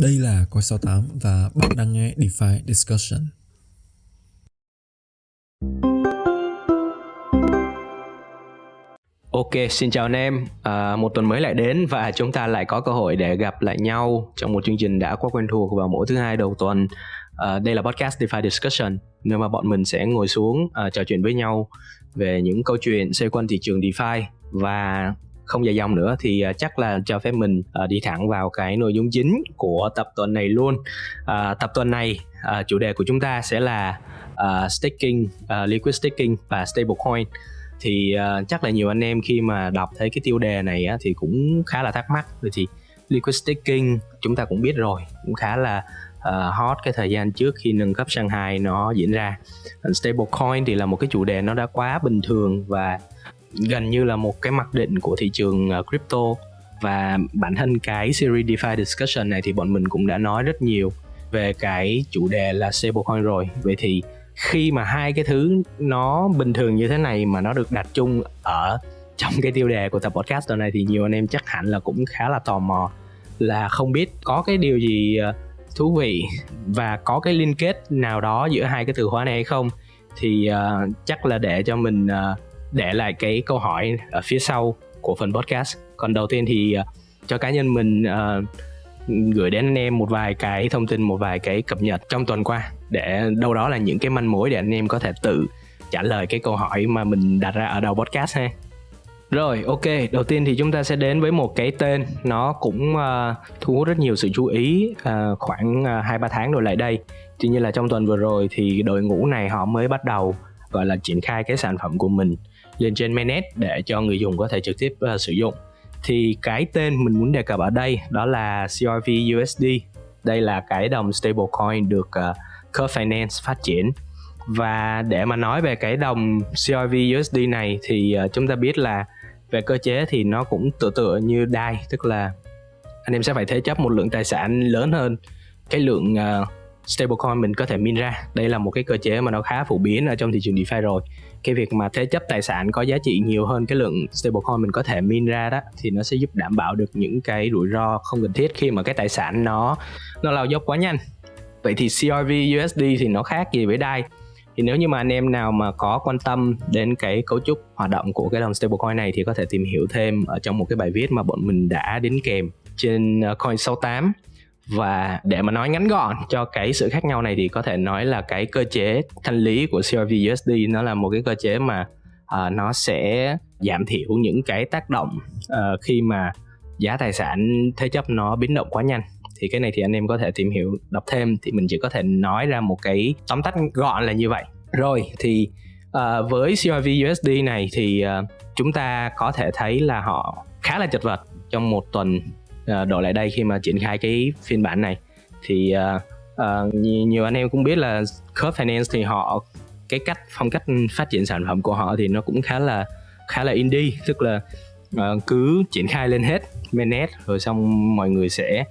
Đây là Coi 68 và bạn đang nghe DeFi Discussion. Ok, xin chào anh em. À, một tuần mới lại đến và chúng ta lại có cơ hội để gặp lại nhau trong một chương trình đã quá quen thuộc vào mỗi thứ hai đầu tuần. À, đây là podcast DeFi Discussion, nơi mà bọn mình sẽ ngồi xuống à, trò chuyện với nhau về những câu chuyện xoay quanh thị trường DeFi và không dài dòng nữa thì à, chắc là cho phép mình à, đi thẳng vào cái nội dung chính của tập tuần này luôn. À, tập tuần này à, chủ đề của chúng ta sẽ là uh, staking uh, liquid staking và stablecoin. Thì uh, chắc là nhiều anh em khi mà đọc thấy cái tiêu đề này á, thì cũng khá là thắc mắc. Rồi thì liquid staking chúng ta cũng biết rồi cũng khá là uh, hot cái thời gian trước khi nâng cấp Shanghai nó diễn ra. Stablecoin thì là một cái chủ đề nó đã quá bình thường và gần như là một cái mặc định của thị trường ờ, crypto. Và bản thân cái series DeFi discussion này thì bọn mình cũng đã nói rất nhiều về cái chủ đề là stablecoin rồi. Vậy thì khi mà hai cái thứ nó bình thường như thế này mà nó được đặt chung ở trong cái tiêu đề của tập podcast tuần này thì nhiều anh em chắc hẳn là cũng khá là tò mò là không biết có cái điều gì ờ, thú vị và có cái liên kết nào đó giữa hai cái từ khóa này hay không. Thì uh, chắc là để cho mình uh, để lại cái câu hỏi ở phía sau của phần podcast. Còn đầu tiên thì ờ, cho cá nhân mình uh, gửi đến anh em một vài cái thông tin một vài cái cập nhật trong tuần qua để đâu đó là những cái manh mối để anh em có thể tự trả lời cái câu hỏi mà mình đặt ra ở đầu podcast ha. Rồi ok đầu tiên thì chúng ta sẽ đến với một cái tên. Nó cũng uh, thu hút rất nhiều sự chú ý uh, khoảng hai uh, ba tháng rồi lại đây. Tuy nhiên là trong tuần vừa rồi thì đội ngũ này họ mới bắt đầu gọi là triển khai cái sản phẩm của mình lên trên mainnet để cho người dùng có thể trực tiếp uh, sử dụng. Thì cái tên mình muốn đề cập ở đây đó là CRV USD đây là cái đồng stablecoin được ờ, uh, Curve Finance phát triển. Và để mà nói về cái đồng CRV USD này thì uh, chúng ta biết là về cơ chế thì nó cũng tựa tựa như DAI tức là anh em sẽ phải thế chấp một lượng tài sản lớn hơn cái lượng uh, stablecoin mình có thể min ra. Đây là một cái cơ chế mà nó khá phổ biến ở trong thị trường DeFi rồi cái việc mà thế chấp tài sản có giá trị nhiều hơn cái lượng stablecoin mình có thể min ra đó, thì nó sẽ giúp đảm bảo được những cái rủi ro không cần thiết khi mà cái tài sản nó nó lao dốc quá nhanh. Vậy thì CRV USD thì nó khác gì với DAI? Thì nếu như mà anh em nào mà có quan tâm đến cái cấu trúc hoạt động của cái đồng stablecoin này thì có thể tìm hiểu thêm ở trong một cái bài viết mà bọn mình đã đính kèm trên ờ, coin 68 và để mà nói ngắn gọn cho cái sự khác nhau này thì có thể nói là cái cơ chế thanh lý của CRV USD nó là một cái cơ chế mà uh, nó sẽ giảm thiểu những cái tác động uh, khi mà giá tài sản thế chấp nó biến động quá nhanh. Thì cái này thì anh em có thể tìm hiểu đọc thêm thì mình chỉ có thể nói ra một cái tóm tắt gọn là như vậy. Rồi thì uh, với CRV USD này thì uh, chúng ta có thể thấy là họ khá là chật vật trong một tuần À, đổi lại đây khi mà triển khai cái phiên bản này. Thì à, à, uh, uh, nhiều, nhiều anh em cũng biết là Curve Finance thì họ cái cách phong cách phát triển sản phẩm của họ thì nó cũng khá là khá là indie. Tức là uh, cứ triển khai lên hết mainnet rồi xong mọi người sẽ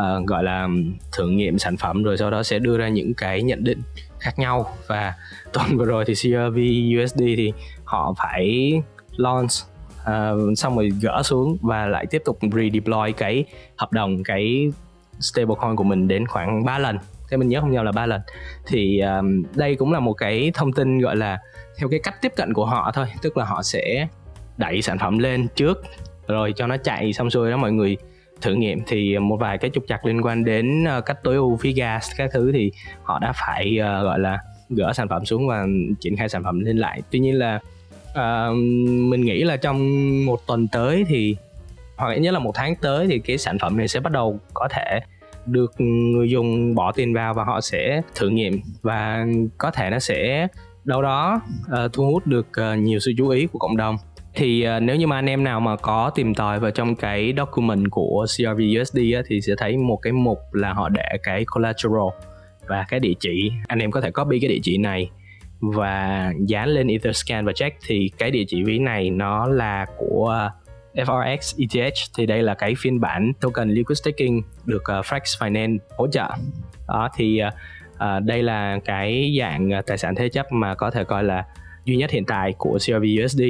uh, gọi là thử nghiệm sản phẩm rồi sau đó sẽ đưa ra những cái nhận định khác nhau. Và tuần vừa rồi thì CRV USD thì họ phải launch uh, xong rồi gỡ xuống và lại tiếp tục redeploy cái hợp đồng cái stablecoin của mình đến khoảng 3 lần. Thế mình nhớ không nhầm là ba lần. Thì um, đây cũng là một cái thông tin gọi là theo cái cách tiếp cận của họ thôi. Tức là họ sẽ đẩy sản phẩm lên trước rồi cho nó chạy xong xuôi đó mọi người thử nghiệm. Thì một vài cái trục chặt liên quan đến ờ, cách tối ưu phí gas các thứ thì họ đã phải uh, gọi là gỡ sản phẩm xuống và triển khai sản phẩm lên lại. Tuy nhiên là uh, mình nghĩ là trong một tuần tới thì hoặc ít nhất là một tháng tới thì cái sản phẩm này sẽ bắt đầu có thể được người dùng bỏ tiền vào và họ sẽ thử nghiệm và có thể nó sẽ đâu đó uh, thu hút được uh, nhiều sự chú ý của cộng đồng. Thì uh, nếu như mà anh em nào mà có tìm tòi vào trong cái document của CRV USD á, thì sẽ thấy một cái mục là họ để cái collateral và cái địa chỉ. Anh em có thể copy cái địa chỉ này và dán lên Etherscan và check thì cái địa chỉ ví này nó là của FRX ETH thì đây là cái phiên bản token liquid staking được ờ, uh, Frax Finance hỗ trợ. Đó thì uh, đây là cái dạng tài sản thế chấp mà có thể coi là duy nhất hiện tại của CRV USD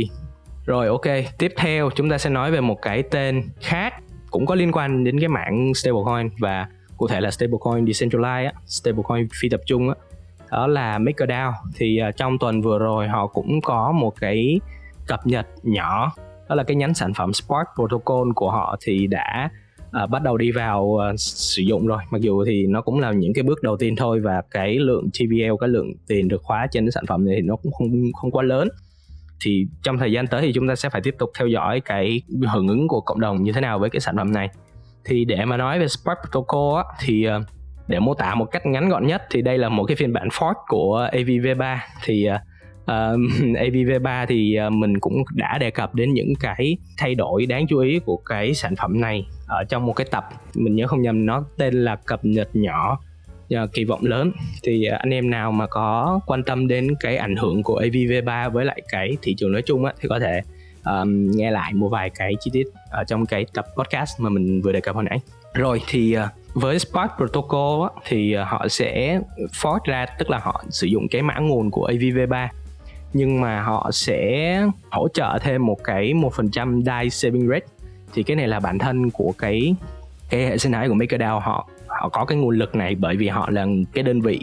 rồi ok tiếp theo chúng ta sẽ nói về một cái tên khác cũng có liên quan đến cái mảng stablecoin và cụ thể là stablecoin decentralized stablecoin phi tập trung đó là MakerDAO thì uh, trong tuần vừa rồi họ cũng có một cái cập nhật nhỏ đó là cái nhánh sản phẩm Spark Protocol của họ thì đã uh, bắt đầu đi vào uh, sử dụng rồi. Mặc dù thì nó cũng là những cái bước đầu tiên thôi và cái lượng TVL cái lượng tiền được khóa trên cái sản phẩm này thì nó cũng không không quá lớn. Thì trong thời gian tới thì chúng ta sẽ phải tiếp tục theo dõi cái hưởng ứng của cộng đồng như thế nào với cái sản phẩm này. Thì để mà nói về Spark Protocol á, thì uh, để mô tả một cách ngắn gọn nhất thì đây là một cái phiên bản fork của AVV3 thì ờ, uh, AVV3 thì ờ, mình cũng đã đề cập đến những cái thay đổi đáng chú ý của cái sản phẩm này ở trong một cái tập. Mình nhớ không nhầm nó tên là cập nhật nhỏ uh, kỳ vọng lớn. Thì uh, anh em nào mà có quan tâm đến cái ảnh hưởng của AVV3 với lại cái thị trường nói chung á, thì có thể um, nghe lại một vài cái chi tiết ở trong cái tập podcast mà mình vừa đề cập hồi nãy. Rồi thì uh, với Spark Protocol á, thì uh, họ sẽ fork ra tức là họ sử dụng cái mã nguồn của AVV3 nhưng mà họ sẽ hỗ trợ thêm một cái một phần trăm DAI saving rate. Thì cái này là bản thân của cái cái hệ sinh thái của MakerDAO. Họ họ có cái nguồn lực này bởi vì họ là cái đơn vị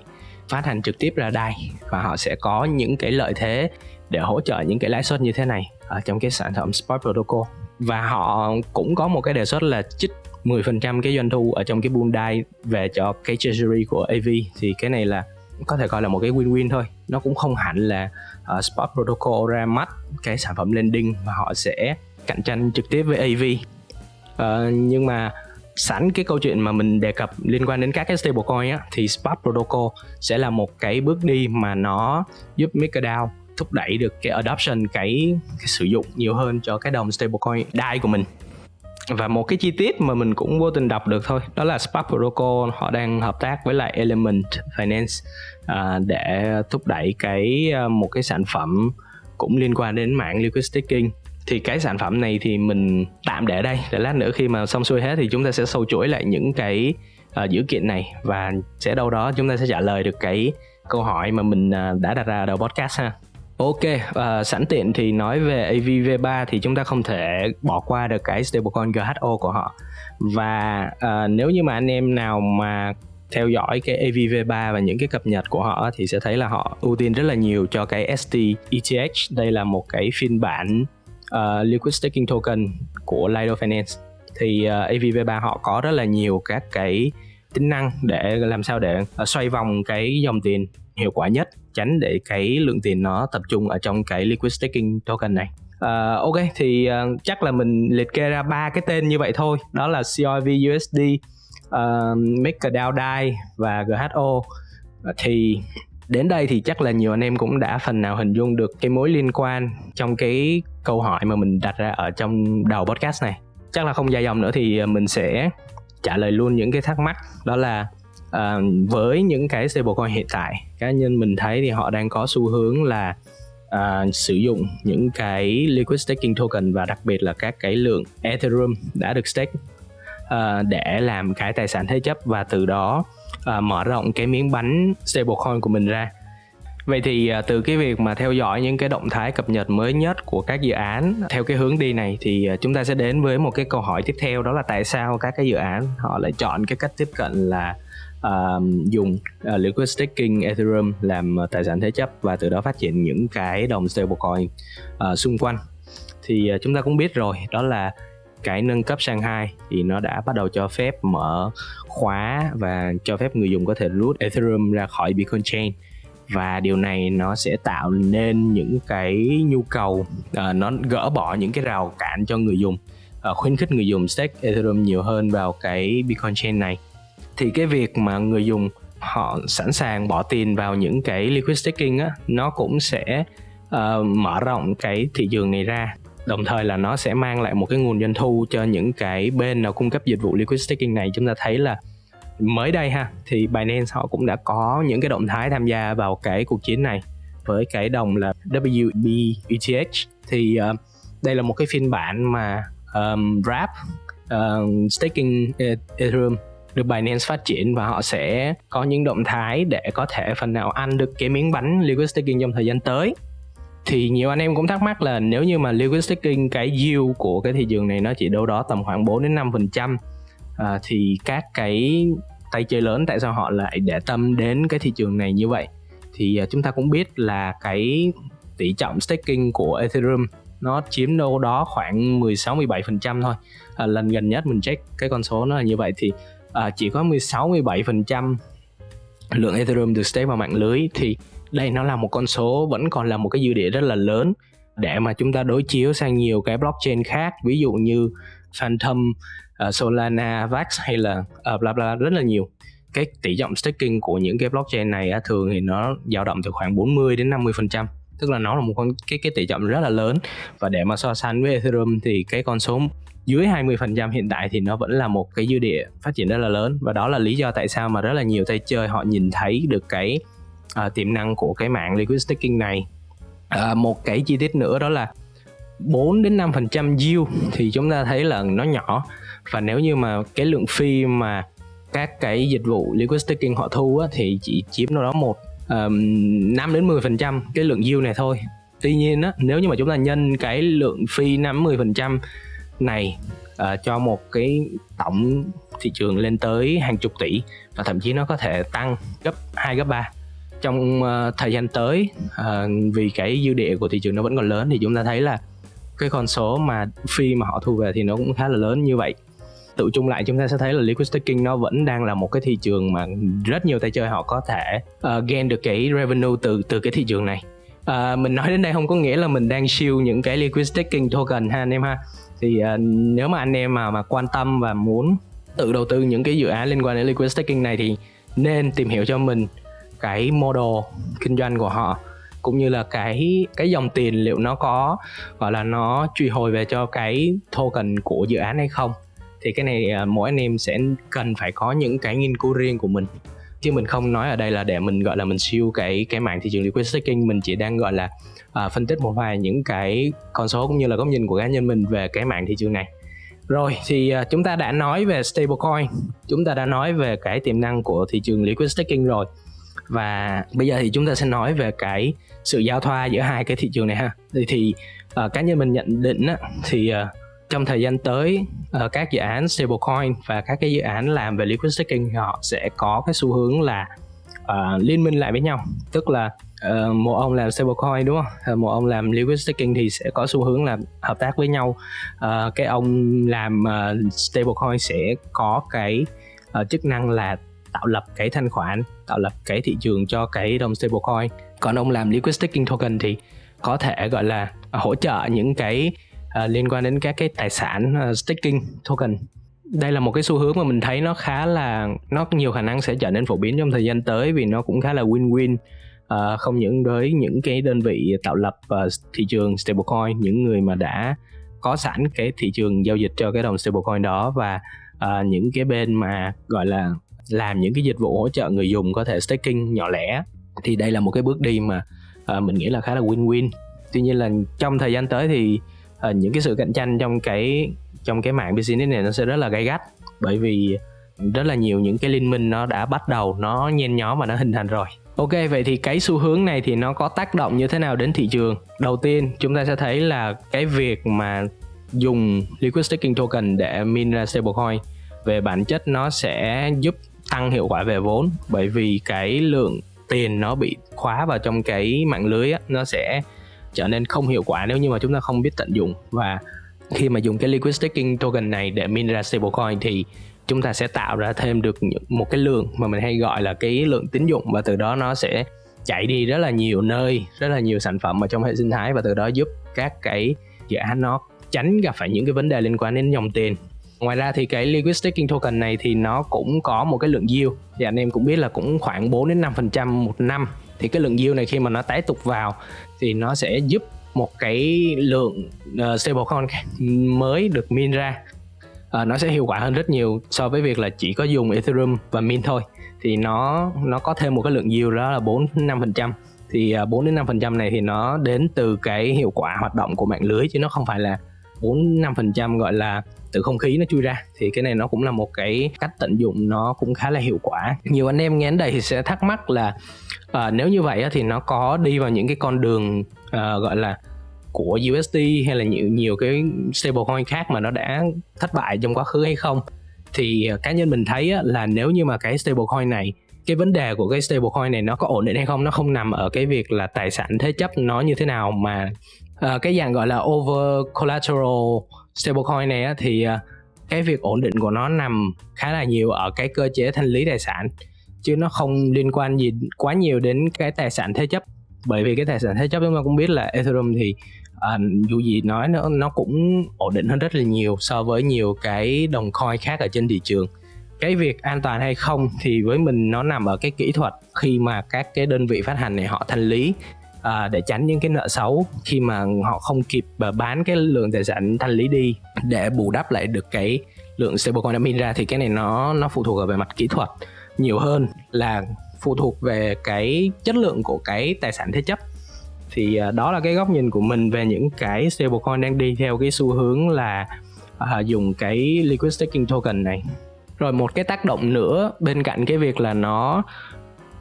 phát hành trực tiếp ra đai và họ sẽ có những cái lợi thế để hỗ trợ những cái lãi suất như thế này ở trong cái sản phẩm Spot Protocol. Và họ cũng có một cái đề xuất là chích 10% cái doanh thu ở trong cái pool DAI về cho cái treasury của AV thì cái này là có thể coi là một cái win-win thôi. Nó cũng không hẳn là uh, Spot Protocol ra mắt cái sản phẩm lending mà họ sẽ cạnh tranh trực tiếp với AV uh, ờ, nhưng mà sẵn cái câu chuyện mà mình đề cập liên quan đến các cái stablecoin á thì Spot Protocol sẽ là một cái bước đi mà nó giúp MakerDAO thúc đẩy được cái adoption cái, cái sử dụng nhiều hơn cho cái đồng stablecoin DAI của mình. Và một cái chi tiết mà mình cũng vô tình đọc được thôi đó là Spark Protocol họ đang hợp tác với lại Element Finance à, để thúc đẩy cái à, một cái sản phẩm cũng liên quan đến mạng liquid staking. Thì cái sản phẩm này thì mình tạm để đây để lát nữa khi mà xong xuôi hết thì chúng ta sẽ sâu chuỗi lại những cái uh, dữ kiện này. Và sẽ đâu đó chúng ta sẽ trả lời được cái câu hỏi mà mình uh, đã đặt ra đầu podcast ha. Ok, uh, sẵn tiện thì nói về AVV3 thì chúng ta không thể bỏ qua được cái stablecoin GHO của họ và uh, nếu như mà anh em nào mà theo dõi cái AVV3 và những cái cập nhật của họ thì sẽ thấy là họ ưu tiên rất là nhiều cho cái ST ETH. Đây là một cái phiên bản uh, liquid staking token của Lido Finance. Thì uh, AVV3 họ có rất là nhiều các cái tính năng để làm sao để uh, xoay vòng cái dòng tiền hiệu quả nhất tránh để cái lượng tiền nó tập trung ở trong cái liquid staking token này. Uh, ok thì uh, chắc là mình liệt kê ra ba cái tên như vậy thôi. Đó là COV USD, uh, à, MakerDAO DAI và GHO thì đến đây thì chắc là nhiều anh em cũng đã phần nào hình dung được cái mối liên quan trong cái câu hỏi mà mình đặt ra ở trong đầu podcast này. Chắc là không dài dòng nữa thì mình sẽ trả lời luôn những cái thắc mắc. Đó là à, với những cái stablecoin hiện tại. Cá nhân mình thấy thì họ đang có xu hướng là à, sử dụng những cái liquid staking token và đặc biệt là các cái lượng ethereum đã được stake à, để làm cái tài sản thế chấp và từ đó à, mở rộng cái miếng bánh stablecoin của mình ra. Vậy thì à, từ cái việc mà theo dõi những cái động thái cập nhật mới nhất của các dự án theo cái hướng đi này thì à, chúng ta sẽ đến với một cái câu hỏi tiếp theo đó là tại sao các cái dự án họ lại chọn cái cách tiếp cận là uh, dùng uh, liquid staking ethereum làm uh, tài sản thế chấp và từ đó phát triển những cái đồng stablecoin uh, xung quanh. Thì uh, chúng ta cũng biết rồi đó là cái nâng cấp sang hai thì nó đã bắt đầu cho phép mở khóa và cho phép người dùng có thể rút ethereum ra khỏi bitcoin chain. Và điều này nó sẽ tạo nên những cái nhu cầu uh, nó gỡ bỏ những cái rào cản cho người dùng uh, khuyến khích người dùng stake ethereum nhiều hơn vào cái bitcoin chain này thì cái việc mà người dùng họ sẵn sàng bỏ tiền vào những cái liquid staking á nó cũng sẽ uh, mở rộng cái thị trường này ra. Đồng thời là nó sẽ mang lại một cái nguồn doanh thu cho những cái bên nào cung cấp dịch vụ liquid staking này. Chúng ta thấy là mới đây ha thì Binance họ cũng đã có những cái động thái tham gia vào cái cuộc chiến này với cái đồng là WB ETH thì uh, đây là một cái phiên bản mà um, Wrap uh, staking e-, Ethereum được Binance phát triển và họ sẽ có những động thái để có thể phần nào ăn được cái miếng bánh liquid staking trong thời gian tới thì nhiều anh em cũng thắc mắc là nếu như mà liquid staking cái yield của cái thị trường này nó chỉ đâu đó tầm khoảng 4 đến 5 phần trăm à, thì các cái tay chơi lớn tại sao họ lại để tâm đến cái thị trường này như vậy thì à, chúng ta cũng biết là cái tỷ trọng staking của Ethereum nó chiếm đâu đó khoảng 16 17% thôi. À, lần gần nhất mình check cái con số nó là như vậy thì à, chỉ có 16 17% lượng Ethereum được stake vào mạng lưới thì đây nó là một con số vẫn còn là một cái dư địa rất là lớn để mà chúng ta đối chiếu sang nhiều cái blockchain khác ví dụ như Phantom, uh, Solana, Vax hay là uh, bla bla rất là nhiều. Cái tỷ trọng staking của những cái blockchain này thường thì nó dao động từ khoảng 40 đến 50 phần trăm tức là nó là một con cái cái tỷ trọng rất là lớn. Và để mà so sánh với Ethereum thì cái con số dưới 20% hiện tại thì nó vẫn là một cái dư địa phát triển rất là lớn. Và đó là lý do tại sao mà rất là nhiều tay chơi họ nhìn thấy được cái uh, tiềm năng của cái mạng liquid staking này. Uh, một cái chi tiết nữa đó là 4 đến 5% yield thì chúng ta thấy là nó nhỏ. Và nếu như mà cái lượng phi mà các cái dịch vụ liquid staking họ thu á, thì chỉ chiếm đâu đó một um, 5 đến 10 phần trăm cái lượng yield này thôi. Tuy nhiên á, nếu như mà chúng ta nhân cái lượng phi 5 10 phần trăm này uh, cho một cái tổng thị trường lên tới hàng chục tỷ và thậm chí nó có thể tăng gấp 2 gấp 3 trong uh, thời gian tới uh, vì cái dư địa của thị trường nó vẫn còn lớn thì chúng ta thấy là cái con số mà phi mà họ thu về thì nó cũng khá là lớn như vậy tự chung lại chúng ta sẽ thấy là liquid staking nó vẫn đang là một cái thị trường mà rất nhiều tay chơi họ có thể uh, gain được cái revenue từ từ cái thị trường này. Uh, mình nói đến đây không có nghĩa là mình đang siêu những cái liquid staking token ha anh em ha. Thì uh, nếu mà anh em mà mà quan tâm và muốn tự đầu tư những cái dự án liên quan đến liquid staking này thì nên tìm hiểu cho mình cái model kinh doanh của họ cũng như là cái cái dòng tiền liệu nó có gọi là nó truy hồi về cho cái token của dự án hay không thì cái này à, mỗi anh em sẽ cần phải có những cái nghiên cứu riêng của mình. Chứ mình không nói ở đây là để mình gọi là mình siêu cái cái mạng thị trường liquid staking. Mình chỉ đang gọi là à, phân tích một vài những cái con số cũng như là góc nhìn của cá nhân mình về cái mạng thị trường này. Rồi thì à, chúng ta đã nói về stablecoin. Chúng ta đã nói về cái tiềm năng của thị trường liquid staking rồi. Và bây giờ thì chúng ta sẽ nói về cái sự giao thoa giữa hai cái thị trường này ha. Thì, thì uh, cá nhân mình nhận định á, thì uh, trong thời gian tới ờ, các dự án stablecoin và các cái dự án làm về liquid staking họ sẽ có cái xu hướng là uh, liên minh lại với nhau. Tức là uh, một ông làm stablecoin đúng không? Một ông làm liquid staking thì sẽ có xu hướng là hợp tác với nhau. Uh, cái ông làm uh, stablecoin sẽ có cái uh, chức năng là tạo lập cái thanh khoản tạo lập cái thị trường cho cái đồng stablecoin. Còn ông làm liquid staking token thì có thể gọi là hỗ trợ những cái uh, liên quan đến các cái tài sản uh, staking token. Đây là một cái xu hướng mà mình thấy nó khá là nó nhiều khả năng sẽ trở nên phổ biến trong thời gian tới vì nó cũng khá là win-win uh, không những với những cái đơn vị tạo lập uh, thị trường stablecoin những người mà đã có sẵn cái thị trường giao dịch cho cái đồng stablecoin đó và uh, những cái bên mà gọi là làm những cái dịch vụ hỗ trợ người dùng có thể staking nhỏ lẻ. Thì đây là một cái bước đi mà uh, mình nghĩ là khá là win-win. Tuy nhiên là trong thời gian tới thì uh, những cái sự cạnh tranh trong cái trong cái mạng business này nó sẽ rất là gay gắt. Bởi vì rất là nhiều những cái liên minh nó đã bắt đầu nó nhen nhóm và nó hình thành rồi. Ok vậy thì cái xu hướng này thì nó có tác động như thế nào đến thị trường? Đầu tiên chúng ta sẽ thấy là cái việc mà dùng liquid staking token để min ra stablecoin về bản chất nó sẽ giúp tăng hiệu quả về vốn. Bởi vì cái lượng tiền nó bị khóa vào trong cái mạng lưới á, nó sẽ trở nên không hiệu quả nếu như mà chúng ta không biết tận dụng. Và khi mà dùng cái liquid staking token này để min ra stablecoin thì chúng ta sẽ tạo ra thêm được một cái lượng mà mình hay gọi là cái lượng tín dụng. Và từ đó nó sẽ chạy đi rất là nhiều nơi, rất là nhiều sản phẩm ở trong hệ sinh thái. Và từ đó giúp các cái dự án nó tránh gặp phải những cái vấn đề liên quan đến dòng tiền. Ngoài ra thì cái liquid staking token này thì nó cũng có một cái lượng yield. Thì anh em cũng biết là cũng khoảng 4 đến 5 phần trăm một năm thì cái lượng yield này khi mà nó tái tục vào thì nó sẽ giúp một cái lượng uh, stablecoin mới được min ra. Uh, nó sẽ hiệu quả hơn rất nhiều so với việc là chỉ có dùng ethereum và min thôi. Thì nó nó có thêm một cái lượng yield đó là 4 5 phần trăm. Thì ờ, uh, 4 đến 5 phần trăm này thì nó đến từ cái hiệu quả hoạt động của mạng lưới chứ nó không phải là 4 5 phần trăm gọi là từ không khí nó chui ra thì cái này nó cũng là một cái cách tận dụng nó cũng khá là hiệu quả. Nhiều anh em nghe đến đây thì sẽ thắc mắc là uh, nếu như vậy thì nó có đi vào những cái con đường uh, gọi là của USD hay là nhiều nhiều cái stablecoin khác mà nó đã thất bại trong quá khứ hay không? Thì ờ, cá nhân mình thấy là nếu như mà cái stablecoin này cái vấn đề của cái stablecoin này nó có ổn định hay không nó không nằm ở cái việc là tài sản thế chấp nó như thế nào mà Ờ, cái dạng gọi là over collateral stablecoin này á, thì ờ, cái việc ổn định của nó nằm khá là nhiều ở cái cơ chế thanh lý tài sản chứ nó không liên quan gì quá nhiều đến cái tài sản thế chấp. Bởi vì cái tài sản thế chấp chúng ta cũng biết là Ethereum thì à, dù gì nói nó nó cũng ổn định hơn rất là nhiều so với nhiều cái đồng coin khác ở trên thị trường. Cái việc an toàn hay không thì với mình nó nằm ở cái kỹ thuật khi mà các cái đơn vị phát hành này họ thanh lý à, để tránh những cái nợ xấu khi mà họ không kịp à, bán cái lượng tài sản thanh lý đi. Để bù đắp lại được cái lượng stablecoin đã minh ra thì cái này nó nó phụ thuộc ở về mặt kỹ thuật nhiều hơn là phụ thuộc về cái chất lượng của cái tài sản thế chấp. Thì à, đó là cái góc nhìn của mình về những cái stablecoin đang đi theo cái xu hướng là à, dùng cái liquid staking token này. Rồi một cái tác động nữa bên cạnh cái việc là nó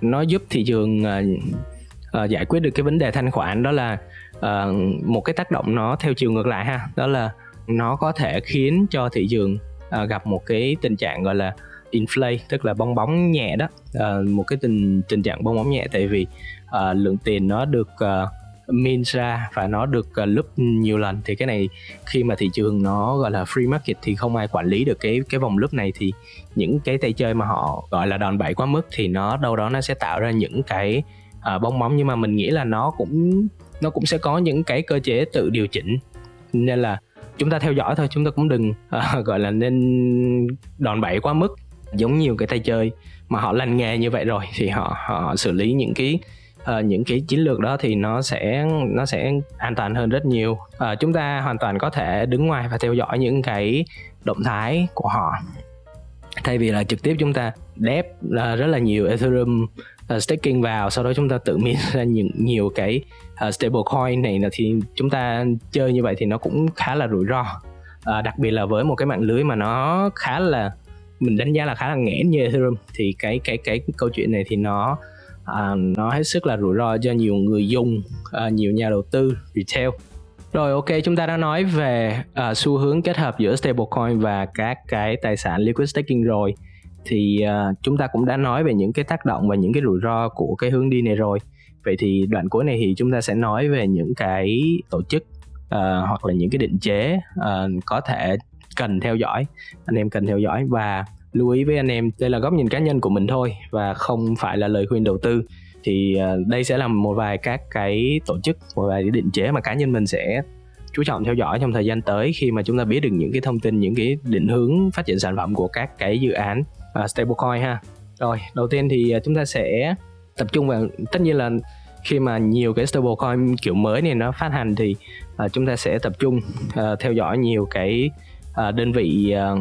nó giúp thị trường à, uh, giải quyết được cái vấn đề thanh khoản đó là uh, một cái tác động nó theo chiều ngược lại ha. Đó là nó có thể khiến cho thị trường uh, gặp một cái tình trạng gọi là inflate tức là bong bóng nhẹ đó. Uh, một cái tình tình trạng bong bóng nhẹ tại vì uh, lượng tiền nó được uh, min ra và nó được uh, nhiều lần. Thì cái này khi mà thị trường nó gọi là free market thì không ai quản lý được cái cái vòng lúc này. Thì những cái tay chơi mà họ gọi là đòn bẩy quá mức thì nó đâu đó nó sẽ tạo ra những cái uh, bong bóng nhưng mà mình nghĩ là nó cũng nó cũng sẽ có những cái cơ chế tự điều chỉnh. Nên là chúng ta theo dõi thôi chúng ta cũng đừng uh, gọi là nên đòn bẩy quá mức giống nhiều cái tay chơi mà họ lành nghề như vậy rồi thì họ họ xử lý những cái uh, những cái chiến lược đó thì nó sẽ nó sẽ an toàn hơn rất nhiều. Uh, chúng ta hoàn toàn có thể đứng ngoài và theo dõi những cái động thái của họ. Thay vì là trực tiếp chúng ta đép uh, rất là nhiều ethereum uh, staking vào sau đó chúng ta tự min ra những nhiều cái ờ, uh, stablecoin này là thì chúng ta chơi như vậy thì nó cũng khá là rủi ro. Uh, đặc biệt là với một cái mạng lưới mà nó khá là mình đánh giá là khá là nghẽn như Ethereum thì cái cái cái câu chuyện này thì nó uh, nó hết sức là rủi ro cho nhiều người dùng uh, nhiều nhà đầu tư retail. Rồi ok chúng ta đã nói về uh, xu hướng kết hợp giữa stablecoin và các cái tài sản liquid staking rồi thì uh, chúng ta cũng đã nói về những cái tác động và những cái rủi ro của cái hướng đi này rồi. Vậy thì đoạn cuối này thì chúng ta sẽ nói về những cái tổ chức uh, hoặc là những cái định chế uh, có thể cần theo dõi anh em cần theo dõi. Và lưu ý với anh em đây là góc nhìn cá nhân của mình thôi và không phải là lời khuyên đầu tư. Thì uh, đây sẽ là một vài các cái tổ chức một vài cái định chế mà cá nhân mình sẽ chú trọng theo dõi trong thời gian tới khi mà chúng ta biết được những cái thông tin những cái định hướng phát triển sản phẩm của các cái dự án uh, stablecoin ha. Rồi đầu tiên thì à, chúng ta sẽ tập trung vào tất nhiên là khi mà nhiều cái stablecoin kiểu mới này nó phát hành thì uh, chúng ta sẽ tập trung uh, theo dõi nhiều cái uh, đơn vị uh,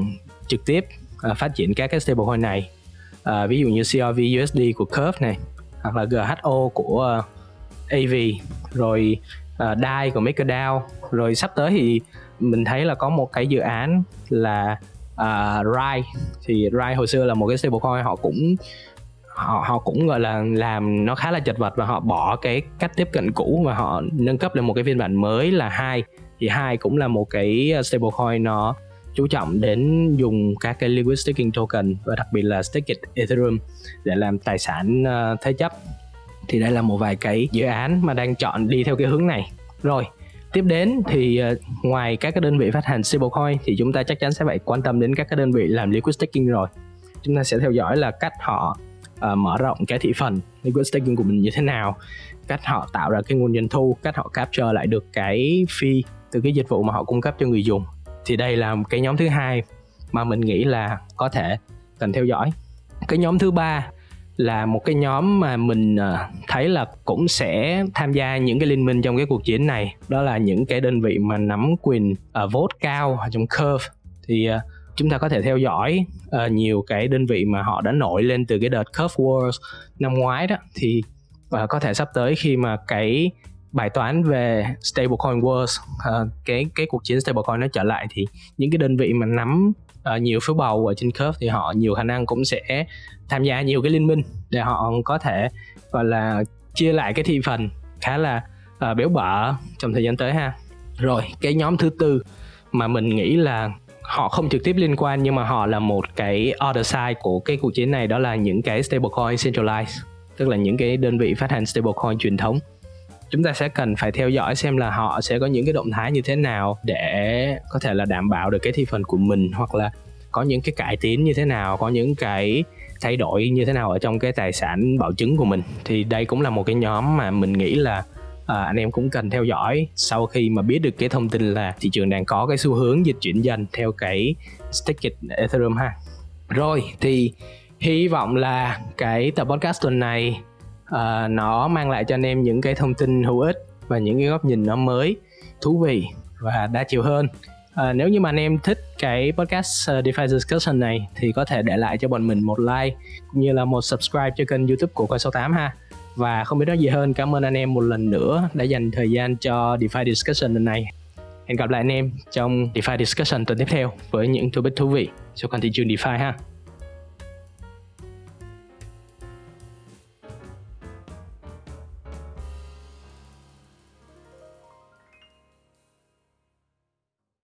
trực tiếp uh, phát triển các cái stablecoin này. Uh, ví dụ như CRV USD của Curve này hoặc là GHO của uh, AV rồi uh, DAI của MakerDAO. Rồi sắp tới thì mình thấy là có một cái dự án là uh, RAI. Thì RAI hồi xưa là một cái stablecoin họ cũng họ họ cũng gọi là làm nó khá là chật vật và họ bỏ cái cách tiếp cận cũ và họ nâng cấp lên một cái phiên bản mới là hai. Thì hai cũng là một cái ờ, stablecoin nó chú trọng đến dùng các cái liquid staking token và đặc biệt là staked ethereum để làm tài sản uh, thế chấp. Thì đây là một vài cái dự án mà đang chọn đi theo cái hướng này. Rồi tiếp đến thì ờ, ngoài các cái đơn vị phát hành stablecoin thì chúng ta chắc chắn sẽ phải quan tâm đến các cái đơn vị làm liquid staking rồi. Chúng ta sẽ theo dõi là cách họ uh, mở rộng cái thị phần liquid staking của mình như thế nào cách họ tạo ra cái nguồn doanh thu cách họ capture lại được cái fee từ cái dịch vụ mà họ cung cấp cho người dùng. Thì đây là cái nhóm thứ hai mà mình nghĩ là có thể cần theo dõi. Cái nhóm thứ ba là một cái nhóm mà mình ờ, thấy là cũng sẽ tham gia những cái liên minh trong cái cuộc chiến này. Đó là những cái đơn vị mà nắm quyền uh, vote cao trong curve. Thì uh, chúng ta có thể theo dõi uh, nhiều cái đơn vị mà họ đã nổi lên từ cái đợt curve wars năm ngoái đó. Thì uh, có thể sắp tới khi mà cái bài toán về stablecoin wars uh, cái cái cuộc chiến stablecoin nó trở lại thì những cái đơn vị mà nắm uh, nhiều phiếu bầu ở trên curve thì họ nhiều khả năng cũng sẽ tham gia nhiều cái liên minh để họ có thể gọi là chia lại cái thị phần khá là uh, béo bở trong thời gian tới ha. Rồi cái nhóm thứ tư mà mình nghĩ là họ không trực tiếp liên quan nhưng mà họ là một cái other side của cái cuộc chiến này đó là những cái stablecoin centralized tức là những cái đơn vị phát hành stablecoin truyền thống. Chúng ta sẽ cần phải theo dõi xem là họ sẽ có những cái động thái như thế nào để có thể là đảm bảo được cái thị phần của mình hoặc là có những cái cải tiến như thế nào có những cái thay đổi như thế nào ở trong cái tài sản bảo chứng của mình. Thì đây cũng là một cái nhóm mà mình nghĩ là à, anh em cũng cần theo dõi sau khi mà biết được cái thông tin là thị trường đang có cái xu hướng dịch chuyển dần theo cái staked Ethereum ha. Rồi thì hy vọng là cái tập podcast tuần này uh, nó mang lại cho anh em những cái thông tin hữu ích và những cái góc nhìn nó mới thú vị và đa chiều hơn. À, nếu như mà anh em thích cái podcast ờ, uh, DeFi Discussion này thì có thể để lại cho bọn mình một like cũng như là một subscribe cho kênh YouTube của Coi 68 ha. Và không biết nói gì hơn, cảm ơn anh em một lần nữa đã dành thời gian cho DeFi Discussion lần này. Hẹn gặp lại anh em trong DeFi Discussion tuần tiếp theo với những topic thú vị cho con thị trường DeFi ha.